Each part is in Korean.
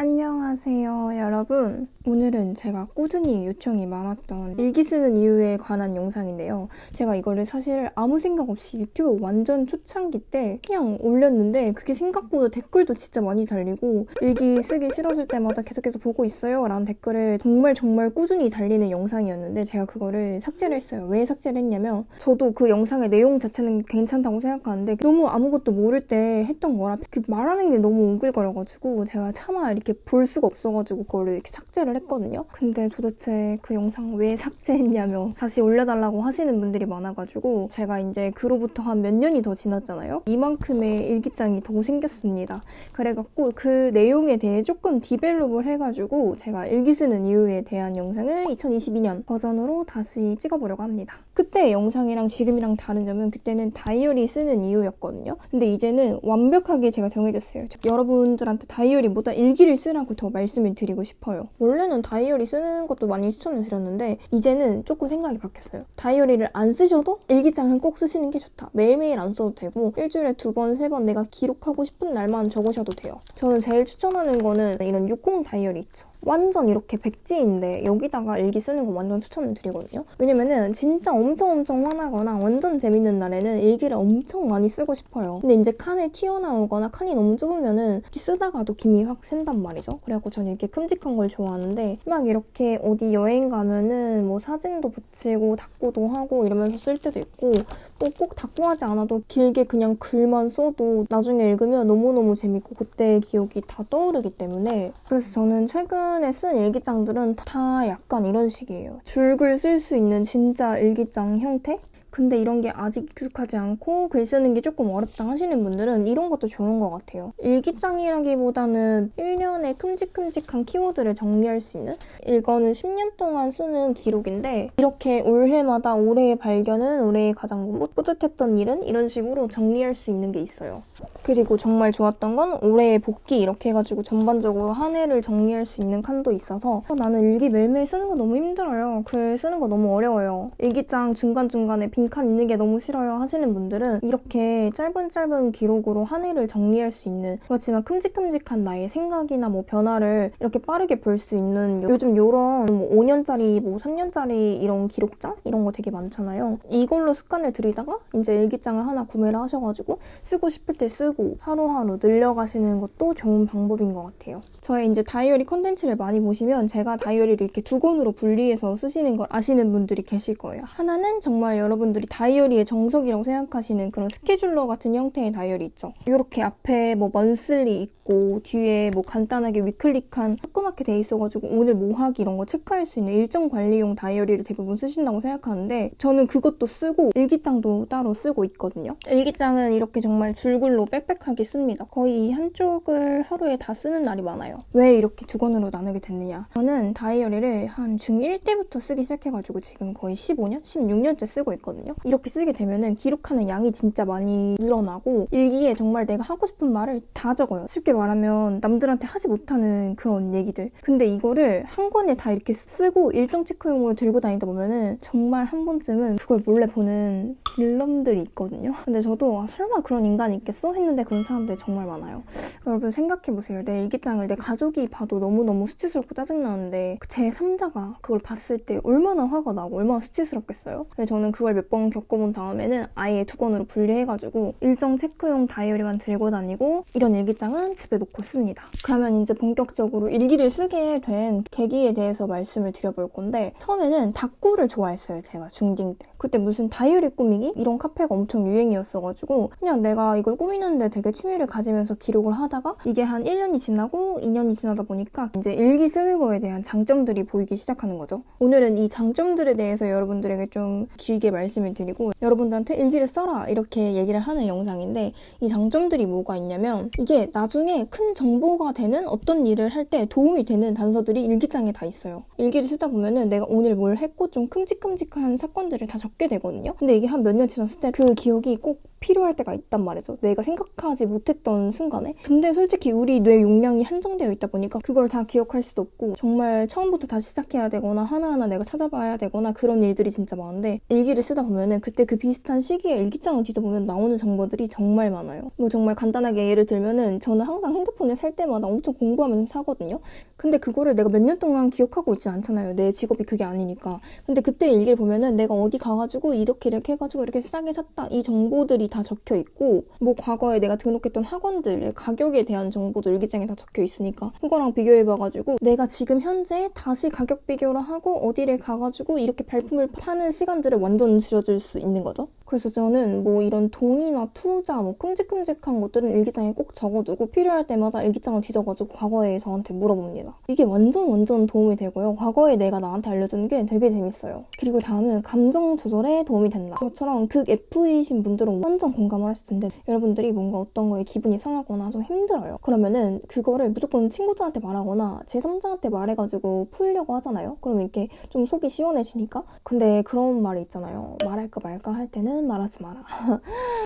안녕하세요 여러분. 오늘은 제가 꾸준히 요청이 많았던 일기 쓰는 이유에 관한 영상인데요. 제가 이거를 사실 아무 생각 없이 유튜브 완전 초창기 때 그냥 올렸는데 그게 생각보다 댓글도 진짜 많이 달리고 일기 쓰기 싫어질 때마다 계속해서 보고 있어요 라는 댓글을 정말 정말 꾸준히 달리는 영상이었는데 제가 그거를 삭제를 했어요. 왜 삭제를 했냐면 저도 그 영상의 내용 자체는 괜찮다고 생각하는데 너무 아무것도 모를 때 했던 거라 그 말하는 게 너무 오글거려가지고 제가 차마 이렇게 볼 수가 없어가지고 그거를 이렇게 삭제를 했거든요. 근데 도대체 그 영상 왜 삭제했냐며 다시 올려달라고 하시는 분들이 많아가지고 제가 이제 그로부터 한 몇 년이 더 지났잖아요. 이만큼의 일기장이 더 생겼습니다. 그래갖고 그 내용에 대해 조금 develop을 해가지고 제가 일기 쓰는 이유에 대한 영상을 2022년 버전으로 다시 찍어보려고 합니다. 그때 영상이랑 지금이랑 다른 점은 그때는 다이어리 쓰는 이유였거든요. 근데 이제는 완벽하게 제가 정해졌어요. 여러분들한테 다이어리보다 일기를 쓰라고 더 말씀을 드리고 싶어요. 원래는 다이어리 쓰는 것도 많이 추천을 드렸는데 이제는 조금 생각이 바뀌었어요. 다이어리를 안 쓰셔도 일기장은 꼭 쓰시는 게 좋다. 매일매일 안 써도 되고 일주일에 두 번, 세 번 내가 기록하고 싶은 날만 적으셔도 돼요. 저는 제일 추천하는 거는 이런 60 다이어리 있죠. 완전 이렇게 백지인데 여기다가 일기 쓰는 거 완전 추천을 드리거든요. 왜냐면은 진짜 엄청 엄청 화나거나 완전 재밌는 날에는 일기를 엄청 많이 쓰고 싶어요. 근데 이제 칸에 튀어나오거나 칸이 너무 좁으면은 쓰다가도 김이 확 샌단 말이죠. 그래갖고 저는 이렇게 큼직한 걸 좋아하는데 막 이렇게 어디 여행 가면은 뭐 사진도 붙이고 닦고도 하고 이러면서 쓸 때도 있고 뭐꼭 닦고 하지 않아도 길게 그냥 글만 써도 나중에 읽으면 너무너무 재밌고 그때의 기억이 다 떠오르기 때문에 그래서 저는 최근 최근에 쓴 일기장들은 다 약간 이런 식이에요. 줄글 쓸 수 있는 진짜 일기장 형태? 근데 이런 게 아직 익숙하지 않고 글 쓰는 게 조금 어렵다 하시는 분들은 이런 것도 좋은 것 같아요. 일기장이라기보다는 1년에 큼직큼직한 키워드를 정리할 수 있는 이거는 10년 동안 쓰는 기록인데 이렇게 올해마다 올해의 발견은 올해의 가장 뿌듯했던 일은 이런 식으로 정리할 수 있는 게 있어요. 그리고 정말 좋았던 건 올해의 복귀 이렇게 해가지고 전반적으로 한 해를 정리할 수 있는 칸도 있어서 어, 나는 일기 매일매일 쓰는 거 너무 힘들어요. 글 쓰는 거 너무 어려워요. 일기장 중간중간에 빈칸 있는 게 너무 싫어요 하시는 분들은 이렇게 짧은 짧은 기록으로 한 해를 정리할 수 있는 그렇지만 큼직큼직한 나의 생각이나 뭐 변화를 이렇게 빠르게 볼 수 있는 요즘 요런 뭐 5년짜리 뭐 3년짜리 이런 기록장 이런 거 되게 많잖아요. 이걸로 습관을 들이다가 이제 일기장을 하나 구매를 하셔가지고 쓰고 싶을 때 쓰고 하루하루 늘려가시는 것도 좋은 방법인 것 같아요. 저의 이제 다이어리 컨텐츠를 많이 보시면 제가 다이어리를 이렇게 두 권으로 분리해서 쓰시는 걸 아시는 분들이 계실 거예요. 하나는 정말 여러분 들이 다이어리의 정석이라고 생각하시는 그런 스케줄러 같은 형태의 다이어리 있죠. 이렇게 앞에 뭐 monthly 있고 뒤에 뭐 간단하게 weekly 칸 조그맣게 돼 있어가지고 오늘 뭐 하기 이런 거 체크할 수 있는 일정 관리용 다이어리를 대부분 쓰신다고 생각하는데 저는 그것도 쓰고 일기장도 따로 쓰고 있거든요. 일기장은 이렇게 정말 줄글로 빽빽하게 씁니다. 거의 한쪽을 하루에 다 쓰는 날이 많아요. 왜 이렇게 두 권으로 나누게 됐느냐. 저는 다이어리를 한 중1 때부터 쓰기 시작해가지고 지금 거의 15년? 16년째 쓰고 있거든요. 이렇게 쓰게 되면은 기록하는 양이 진짜 많이 늘어나고 일기에 정말 내가 하고 싶은 말을 다 적어요. 쉽게 말하면 남들한테 하지 못하는 그런 얘기들. 근데 이거를 한 권에 다 이렇게 쓰고 일정 체크용으로 들고 다니다 보면은 정말 한 번쯤은 그걸 몰래 보는 빌런들이 있거든요. 근데 저도 아, 설마 그런 인간이 있겠어? 했는데 그런 사람들이 정말 많아요. 여러분 생각해보세요. 내 일기장을 내 가족이 봐도 너무너무 수치스럽고 짜증나는데 제 3자가 그걸 봤을 때 얼마나 화가 나고 얼마나 수치스럽겠어요? 저는 그걸 몇 번 겪어본 다음에는 아예 두 권으로 분리해가지고 일정 체크용 다이어리만 들고 다니고 이런 일기장은 집에 놓고 씁니다. 그러면 이제 본격적으로 일기를 쓰게 된 계기에 대해서 말씀을 드려볼 건데 처음에는 다꾸를 좋아했어요. 제가 중딩 때. 그때 무슨 다이어리 꾸미기? 이런 카페가 엄청 유행이었어가지고 그냥 내가 이걸 꾸미 꾸미는데 되게 취미를 가지면서 기록을 하다가 이게 한 1년이 지나고 2년이 지나다 보니까 이제 일기 쓰는 거에 대한 장점들이 보이기 시작하는 거죠. 오늘은 이 장점들에 대해서 여러분들에게 좀 길게 말씀을 드리고 여러분들한테 일기를 써라 이렇게 얘기를 하는 영상인데 이 장점들이 뭐가 있냐면 이게 나중에 큰 정보가 되는 어떤 일을 할 때 도움이 되는 단서들이 일기장에 다 있어요. 일기를 쓰다 보면은 내가 오늘 뭘 했고 좀 큼직큼직한 사건들을 다 적게 되거든요. 근데 이게 한 몇 년 지났을 때 그 기억이 꼭 필요할 때가 있단 말이죠. 내가 생각하지 못했던 순간에. 근데 솔직히 우리 뇌 용량이 한정되어 있다 보니까 그걸 다 기억할 수도 없고 정말 처음부터 다시 시작해야 되거나 하나하나 내가 찾아봐야 되거나 그런 일들이 진짜 많은데 일기를 쓰다 보면은 그때 그 비슷한 시기에 일기장을 뒤져보면 나오는 정보들이 정말 많아요. 뭐 정말 간단하게 예를 들면은 저는 항상 핸드폰을 살 때마다 엄청 공부하면서 사거든요. 근데 그거를 내가 몇 년 동안 기억하고 있지 않잖아요. 내 직업이 그게 아니니까. 근데 그때 일기를 보면은 내가 어디 가가지고 이렇게 이렇게 해가지고 이렇게 싸게 샀다. 이 정보들이 다 적혀 있고 뭐 과거에 내가 등록했던 학원들 가격에 대한 정보도 일기장에 다 적혀 있으니까 그거랑 비교해 봐가지고 내가 지금 현재 다시 가격 비교를 하고 어디를 가가지고 이렇게 발품을 파는 시간들을 완전 줄여줄 수 있는 거죠. 그래서 저는 뭐 이런 돈이나 투자 뭐 큼직큼직한 것들은 일기장에 꼭 적어두고 필요할 때마다 일기장을 뒤져가지고 과거에 저한테 물어봅니다. 이게 완전 완전 도움이 되고요. 과거에 내가 나한테 알려주는 게 되게 재밌어요. 그리고 다음은 감정 조절에 도움이 된다. 저처럼 극 F이신 분들은 완전 공감을 하실 텐데 여러분들이 뭔가 어떤 거에 기분이 상하거나 좀 힘들어요. 그러면은 그거를 무조건 친구들한테 말하거나 제3자한테 말해가지고 풀려고 하잖아요. 그러면 이렇게 좀 속이 시원해지니까 근데 그런 말이 있잖아요. 말할까 말까 할 때는 말하지 마라.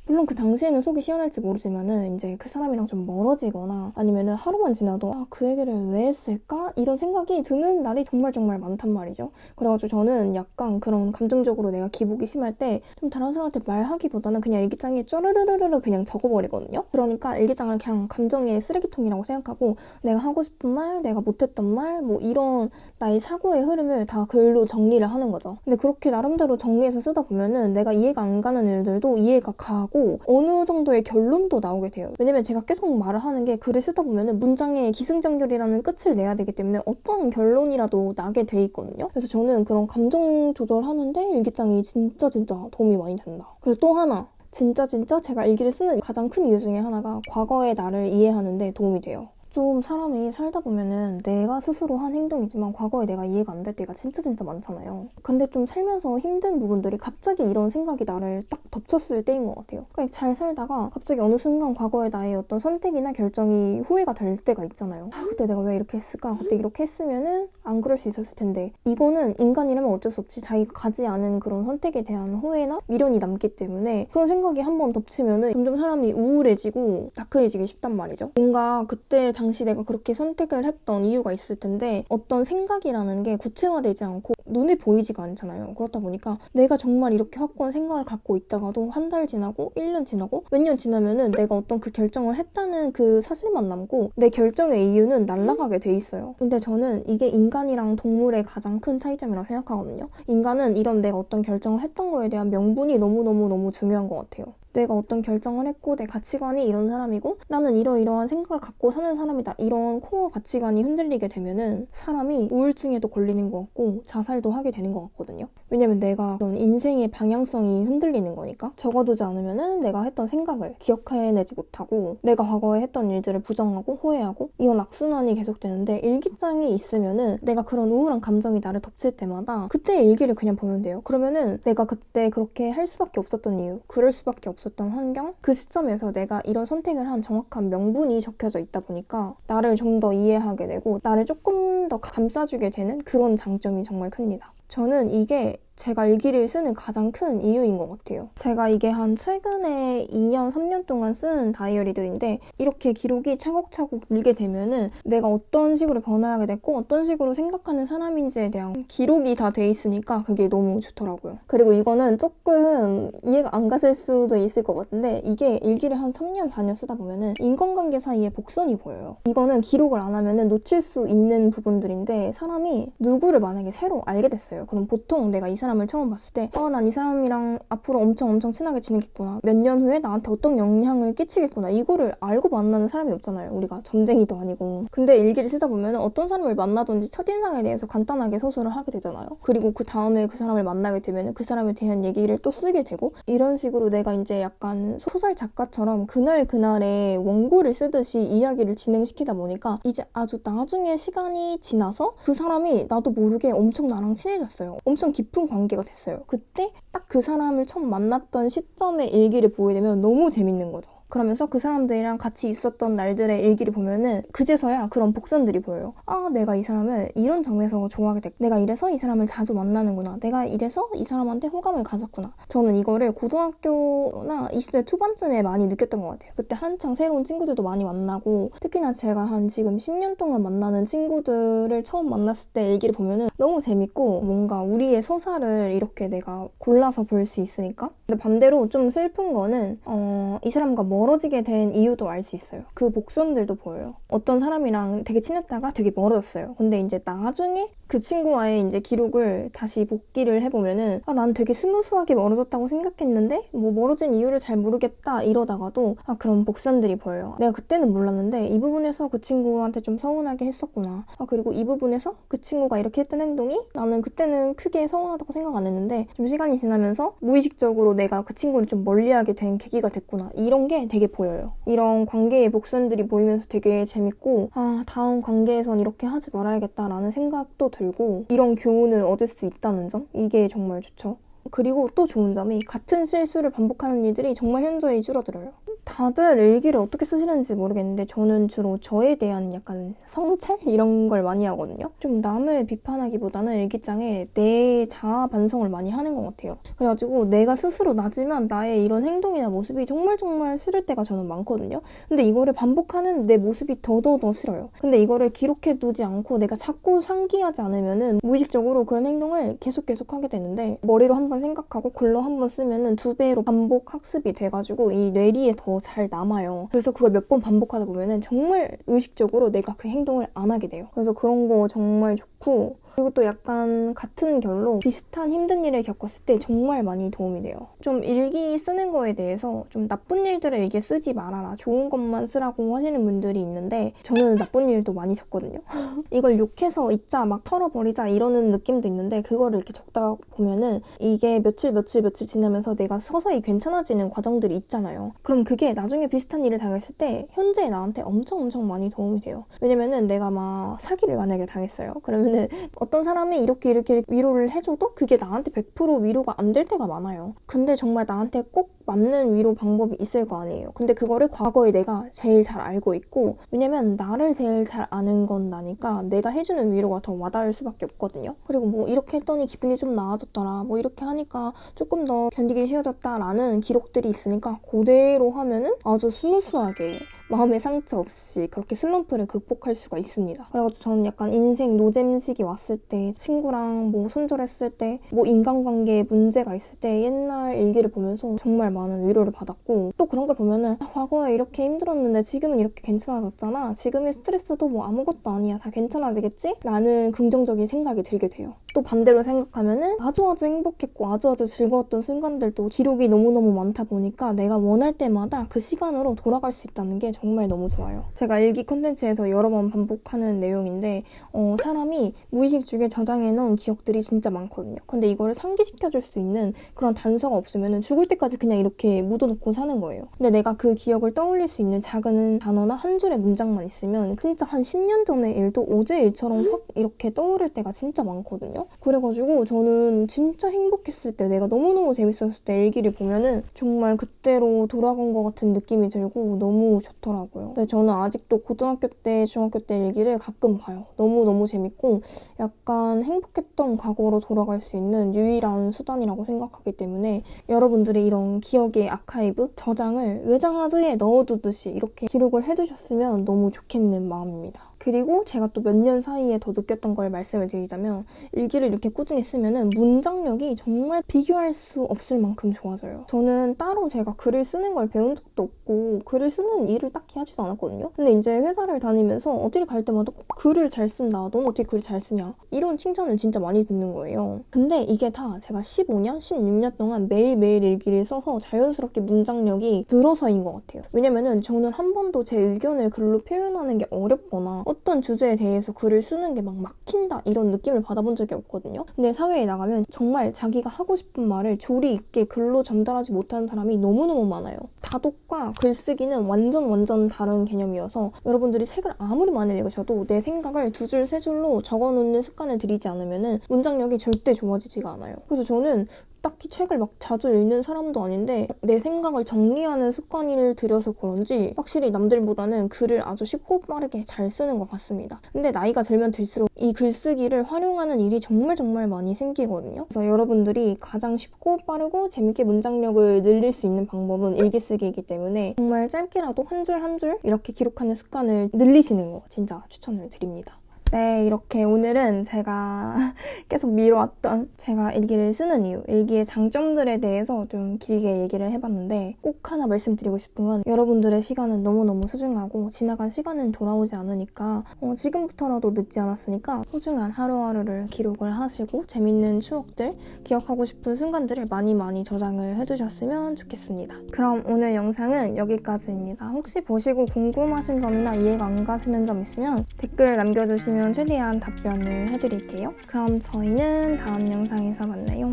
물론 그 당시에는 속이 시원할지 모르지만은 이제 그 사람이랑 좀 멀어지거나 아니면은 하루만 지나도 아, 그 얘기를 왜 했을까? 이런 생각이 드는 날이 정말 정말 많단 말이죠. 그래가지고 저는 약간 그런 감정적으로 내가 기복이 심할 때 좀 다른 사람한테 말하기보다는 그냥 일기장에 쪼르르르르 그냥 적어버리거든요. 그러니까 일기장을 그냥 감정의 쓰레기통이라고 생각하고 내가 하고 싶은 말, 내가 못했던 말, 뭐 이런 나의 사고의 흐름을 다 글로 정리를 하는 거죠. 근데 그렇게 나름대로 정리해서 쓰다 보면은 내가 이해가 안 가는 일들도 이해가 가고 어느 정도의 결론도 나오게 돼요. 왜냐면 제가 계속 말을 하는 게 글을 쓰다 보면은 문장에 기승전결이라는 끝을 내야 되기 때문에 어떤 결론이라도 나게 돼 있거든요. 그래서 저는 그런 감정 조절하는데 일기장이 진짜 진짜 도움이 많이 된다. 그리고 또 하나 진짜 진짜 제가 일기를 쓰는 가장 큰 이유 중에 하나가 과거의 나를 이해하는 데 도움이 돼요. 좀 사람이 살다 보면은 내가 스스로 한 행동이지만 과거에 내가 이해가 안 될 때가 진짜 진짜 많잖아요. 근데 좀 살면서 힘든 부분들이 갑자기 이런 생각이 나를 딱 덮쳤을 때인 것 같아요. 그러니까 잘 살다가 갑자기 어느 순간 과거의 나의 어떤 선택이나 결정이 후회가 될 때가 있잖아요. 아, 그때 내가 왜 이렇게 했을까? 그때 이렇게 했으면은 안 그럴 수 있었을 텐데 이거는 인간이라면 어쩔 수 없이 자기가 가지 않은 그런 선택에 대한 후회나 미련이 남기 때문에 그런 생각이 한 번 덮치면은 점점 사람이 우울해지고 다크해지기 쉽단 말이죠. 뭔가 그때 당시 내가 그렇게 선택을 했던 이유가 있을 텐데 어떤 생각이라는 게 구체화되지 않고 눈에 보이지가 않잖아요. 그렇다 보니까 내가 정말 이렇게 확고한 생각을 갖고 있다가도 한 달 지나고 1년 지나고 몇 년 지나면은 내가 어떤 그 결정을 했다는 그 사실만 남고 내 결정의 이유는 날아가게 돼 있어요. 근데 저는 이게 인간이랑 동물의 가장 큰 차이점이라고 생각하거든요. 인간은 이런 내가 어떤 결정을 했던 거에 대한 명분이 너무너무너무 중요한 것 같아요. 내가 어떤 결정을 했고 내 가치관이 이런 사람이고 나는 이러이러한 생각을 갖고 사는 사람이다. 이런 코어 가치관이 흔들리게 되면은 사람이 우울증에도 걸리는 것 같고 자살도 하게 되는 것 같거든요. 왜냐면 내가 그런 인생의 방향성이 흔들리는 거니까. 적어두지 않으면은 내가 했던 생각을 기억해내지 못하고 내가 과거에 했던 일들을 부정하고 후회하고 이런 악순환이 계속되는데 일기장이 있으면은 내가 그런 우울한 감정이 나를 덮칠 때마다 그때 일기를 그냥 보면 돼요. 그러면은 내가 그때 그렇게 할 수밖에 없었던 이유 그럴 수밖에 없 없었던 환경 그 시점에서 내가 이런 선택을 한 정확한 명분이 적혀져 있다 보니까 나를 좀 더 이해하게 되고 나를 조금 더 감싸주게 되는 그런 장점이 정말 큽니다. 저는 이게 제가 일기를 쓰는 가장 큰 이유인 것 같아요. 제가 이게 한 최근에 2년, 3년 동안 쓴 다이어리들인데 이렇게 기록이 차곡차곡 늘게 되면은 내가 어떤 식으로 변화하게 됐고 어떤 식으로 생각하는 사람인지에 대한 기록이 다 돼 있으니까 그게 너무 좋더라고요. 그리고 이거는 조금 이해가 안 갔을 수도 있을 것 같은데 이게 일기를 한 3년, 4년 쓰다 보면은 인간관계 사이에 복선이 보여요. 이거는 기록을 안 하면은 놓칠 수 있는 부분들인데 사람이 누구를 만약에 새로 알게 됐어요. 그럼 보통 내가 이 사람 사람을 처음 봤을 때 어, 난 이 사람이랑 앞으로 엄청 엄청 친하게 지내겠구나. 몇 년 후에 나한테 어떤 영향을 끼치겠구나. 이거를 알고 만나는 사람이 없잖아요. 우리가 점쟁이도 아니고. 근데 일기를 쓰다 보면 어떤 사람을 만나든지 첫인상에 대해서 간단하게 서술을 하게 되잖아요. 그리고 그 다음에 그 사람을 만나게 되면 그 사람에 대한 얘기를 또 쓰게 되고 이런 식으로 내가 이제 약간 소설 작가처럼 그날 그날의 원고를 쓰듯이 이야기를 진행시키다 보니까 이제 아주 나중에 시간이 지나서 그 사람이 나도 모르게 엄청 나랑 친해졌어요. 엄청 깊은 관계 관계가 됐어요. 그때 딱 그 사람을 처음 만났던 시점의 일기를 보게 되면 너무 재밌는 거죠. 그러면서 그 사람들이랑 같이 있었던 날들의 일기를 보면은 그제서야 그런 복선들이 보여요. 아, 내가 이 사람을 이런 점에서 좋아하게 됐고, 내가 이래서 이 사람을 자주 만나는구나. 내가 이래서 이 사람한테 호감을 가졌구나. 저는 이거를 고등학교나 20대 초반쯤에 많이 느꼈던 것 같아요. 그때 한창 새로운 친구들도 많이 만나고, 특히나 제가 한 지금 10년 동안 만나는 친구들을 처음 만났을 때 일기를 보면은 너무 재밌고, 뭔가 우리의 서사를 이렇게 내가 골라서 볼 수 있으니까. 근데 반대로 좀 슬픈 거는, 어, 이 사람과 멀어지게 된 이유도 알 수 있어요. 그 복선들도 보여요. 어떤 사람이랑 되게 친했다가 되게 멀어졌어요. 근데 이제 나중에 그 친구와의 이제 기록을 다시 복기를 해보면은 아, 난 되게 smooth하게 멀어졌다고 생각했는데 뭐 멀어진 이유를 잘 모르겠다 이러다가도 아, 그런 복선들이 보여요. 내가 그때는 몰랐는데 이 부분에서 그 친구한테 좀 서운하게 했었구나. 아, 그리고 이 부분에서 그 친구가 이렇게 했던 행동이 나는 그때는 크게 서운하다고 생각 안 했는데 좀 시간이 지나면서 무의식적으로 내가 그 친구를 좀 멀리하게 된 계기가 됐구나. 이런 게 되게 보여요. 이런 관계의 복선들이 보이면서 되게 재밌고 아, 다음 관계에선 이렇게 하지 말아야겠다라는 생각도. 들고 이런 교훈을 얻을 수 있다는 점 이게 정말 좋죠. 그리고 또 좋은 점이 같은 실수를 반복하는 일들이 정말 현저히 줄어들어요. 다들 일기를 어떻게 쓰시는지 모르겠는데 저는 주로 저에 대한 약간 성찰 이런 걸 많이 하거든요. 좀 남을 비판하기보다는 일기장에 내 자아 반성을 많이 하는 것 같아요. 그래가지고 내가 스스로 낮으면 나의 이런 행동이나 모습이 정말 정말 싫을 때가 저는 많거든요. 근데 이거를 반복하는 내 모습이 더더더 싫어요. 근데 이거를 기록해 두지 않고 내가 자꾸 상기하지 않으면은 무의식적으로 그런 행동을 계속 계속 하게 되는데 머리로 한번 생각하고 글로 한번 쓰면은 두 배로 반복 학습이 돼가지고 이 뇌리에 더잘 남아요. 그래서 그걸 몇 번 반복하다 보면은 정말 의식적으로 내가 그 행동을 안 하게 돼요. 그래서 그런 거 정말 좋고 그리고 또 약간 같은 결로 비슷한 힘든 일을 겪었을 때 정말 많이 도움이 돼요. 좀 일기 쓰는 거에 대해서 좀 나쁜 일들을 일기에 쓰지 말아라. 좋은 것만 쓰라고 하시는 분들이 있는데 저는 나쁜 일도 많이 적거든요. 이걸 욕해서 잊자, 막 털어버리자 이러는 느낌도 있는데 그거를 이렇게 적다 보면은 이게 며칠 며칠 며칠 지나면서 내가 서서히 괜찮아지는 과정들이 있잖아요. 그럼 그게 나중에 비슷한 일을 당했을 때 현재 나한테 엄청 엄청 많이 도움이 돼요. 왜냐면은 내가 막 사기를 만약에 당했어요. 그러면은 어떤 사람이 이렇게 이렇게 위로를 해줘도 그게 나한테 100% 위로가 안 될 때가 많아요. 근데 정말 나한테 꼭 맞는 위로 방법이 있을 거 아니에요. 근데 그거를 과거에 내가 제일 잘 알고 있고 왜냐면 나를 제일 잘 아는 건 나니까 내가 해주는 위로가 더 와닿을 수밖에 없거든요. 그리고 뭐 이렇게 했더니 기분이 좀 나아졌더라. 뭐 이렇게 하니까 조금 더 견디기 쉬워졌다라는 기록들이 있으니까 그대로 하면은 아주 smooth하게 마음의 상처 없이 그렇게 슬럼프를 극복할 수가 있습니다. 그래가지고 저는 약간 인생 노잼식이 왔을 때 친구랑 뭐 손절했을 때 뭐 인간관계에 문제가 있을 때 옛날 일기를 보면서 정말 많은 위로를 받았고 또 그런 걸 보면은 아, 과거에 이렇게 힘들었는데 지금은 이렇게 괜찮아졌잖아. 지금의 스트레스도 뭐 아무것도 아니야. 다 괜찮아지겠지? 라는 긍정적인 생각이 들게 돼요. 또 반대로 생각하면은 아주 아주 행복했고 아주 아주 즐거웠던 순간들도 기록이 너무너무 많다 보니까 내가 원할 때마다 그 시간으로 돌아갈 수 있다는 게 정말 너무 좋아요. 제가 일기 컨텐츠에서 여러 번 반복하는 내용인데 어, 사람이 무의식 중에 저장해 놓은 기억들이 진짜 많거든요. 근데 이거를 상기시켜 줄 수 있는 그런 단서가 없으면 죽을 때까지 그냥 이렇게 묻어놓고 사는 거예요. 근데 내가 그 기억을 떠올릴 수 있는 작은 단어나 한 줄의 문장만 있으면 진짜 한 10년 전의 일도 어제 일처럼 확 이렇게 떠오를 때가 진짜 많거든요. 그래가지고 저는 진짜 행복했을 때 내가 너무너무 재밌었을 때 일기를 보면은 정말 그때로 돌아간 것 같은 느낌이 들고 너무 좋더라고요. 근데 저는 아직도 고등학교 때, 중학교 때 일기를 가끔 봐요. 너무너무 재밌고 약간 행복했던 과거로 돌아갈 수 있는 유일한 수단이라고 생각하기 때문에 여러분들이 이런 기억의 아카이브, 저장을 외장하드에 넣어두듯이 이렇게 기록을 해두셨으면 너무 좋겠는 마음입니다. 그리고 제가 또 몇 년 사이에 더 느꼈던 걸 말씀을 드리자면 일기를 이렇게 꾸준히 쓰면은 문장력이 정말 비교할 수 없을 만큼 좋아져요. 저는 따로 제가 글을 쓰는 걸 배운 적도 없고 글을 쓰는 일을 딱히 하지도 않았거든요. 근데 이제 회사를 다니면서 어딜 갈 때마다 꼭 글을 잘 쓴다. 넌 어떻게 글을 잘 쓰냐. 이런 칭찬을 진짜 많이 듣는 거예요. 근데 이게 다 제가 15년, 16년 동안 매일매일 일기를 써서 자연스럽게 문장력이 늘어서인 것 같아요. 왜냐면은 저는 한 번도 제 의견을 글로 표현하는 게 어렵거나 어떤 주제에 대해서 글을 쓰는 게 막 막힌다 이런 느낌을 받아본 적이 없거든요. 근데 사회에 나가면 정말 자기가 하고 싶은 말을 조리 있게 글로 전달하지 못하는 사람이 너무너무 많아요. 다독과 글쓰기는 완전 완전 다른 개념이어서 여러분들이 책을 아무리 많이 읽으셔도 내 생각을 두 줄, 세 줄로 적어놓는 습관을 들이지 않으면 문장력이 절대 좋아지지가 않아요. 그래서 저는 딱히 책을 막 자주 읽는 사람도 아닌데 내 생각을 정리하는 습관을 들여서 그런지 확실히 남들보다는 글을 아주 쉽고 빠르게 잘 쓰는 것 같습니다. 근데 나이가 들면 들수록 이 글쓰기를 활용하는 일이 정말 정말 많이 생기거든요. 그래서 여러분들이 가장 쉽고 빠르고 재밌게 문장력을 늘릴 수 있는 방법은 일기 쓰기이기 때문에 정말 짧게라도 한 줄 한 줄 이렇게 기록하는 습관을 늘리시는 거 진짜 추천을 드립니다. 네, 이렇게 오늘은 제가 계속 미뤄왔던 제가 일기를 쓰는 이유, 일기의 장점들에 대해서 좀 길게 얘기를 해봤는데 꼭 하나 말씀드리고 싶은 건 여러분들의 시간은 너무너무 소중하고 지나간 시간은 돌아오지 않으니까 어, 지금부터라도 늦지 않았으니까 소중한 하루하루를 기록을 하시고 재밌는 추억들, 기억하고 싶은 순간들을 많이 많이 저장을 해두셨으면 좋겠습니다. 그럼 오늘 영상은 여기까지입니다. 혹시 보시고 궁금하신 점이나 이해가 안 가시는 점 있으면 댓글 남겨주시 면 최대한 답변을 해드릴게요. 그럼 저희는 다음 영상에서 만나요.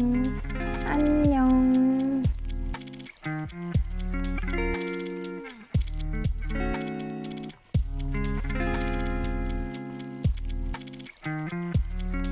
안녕.